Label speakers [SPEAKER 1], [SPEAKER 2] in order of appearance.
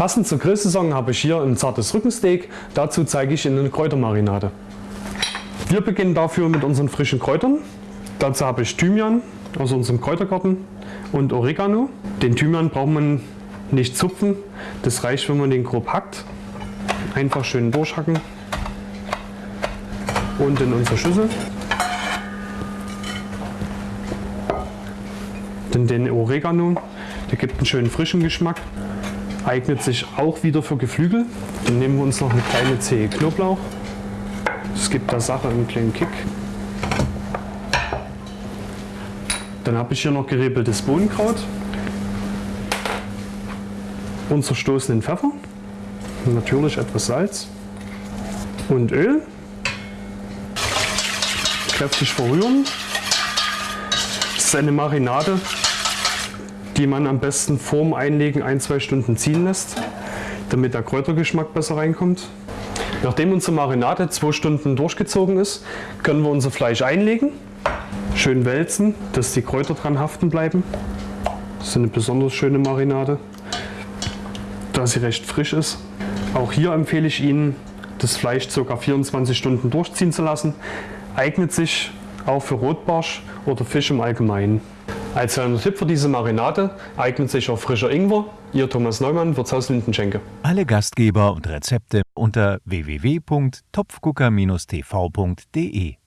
[SPEAKER 1] Passend zur Grillsaison habe ich hier ein zartes Rückensteak. Dazu zeige ich Ihnen eine Kräutermarinade. Wir beginnen dafür mit unseren frischen Kräutern. Dazu habe ich Thymian aus unserem Kräutergarten und Oregano. Den Thymian braucht man nicht zupfen, das reicht, wenn man den grob hackt. Einfach schön durchhacken und in unsere Schüssel. Dann den Oregano, der gibt einen schönen frischen Geschmack. Eignet sich auch wieder für Geflügel. Dann nehmen wir uns noch eine kleine Zehe Knoblauch. Das gibt der Sache einen kleinen Kick. Dann habe ich hier noch geriebeltes Bohnenkraut und zerstoßenen Pfeffer. Natürlich etwas Salz und Öl. Kräftig verrühren. Das ist eine Marinade, die man am besten vorm Einlegen ein, zwei Stunden ziehen lässt, damit der Kräutergeschmack besser reinkommt. Nachdem unsere Marinade zwei Stunden durchgezogen ist, können wir unser Fleisch einlegen, schön wälzen, dass die Kräuter dran haften bleiben. Das ist eine besonders schöne Marinade, da sie recht frisch ist. Auch hier empfehle ich Ihnen, das Fleisch ca. 24 Stunden durchziehen zu lassen. Eignet sich auch für Rotbarsch oder Fisch im Allgemeinen. Als Tipp für diese Marinade eignet sich auch frischer Ingwer. Ihr Thomas Neumann, Wirtshaus Lindenschenke.
[SPEAKER 2] Alle Gastgeber und Rezepte unter www.topfgucker-tv.de